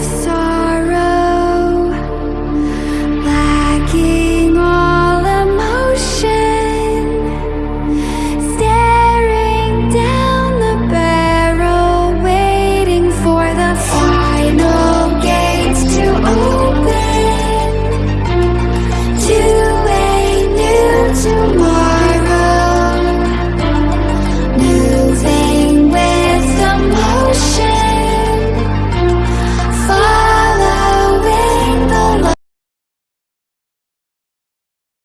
left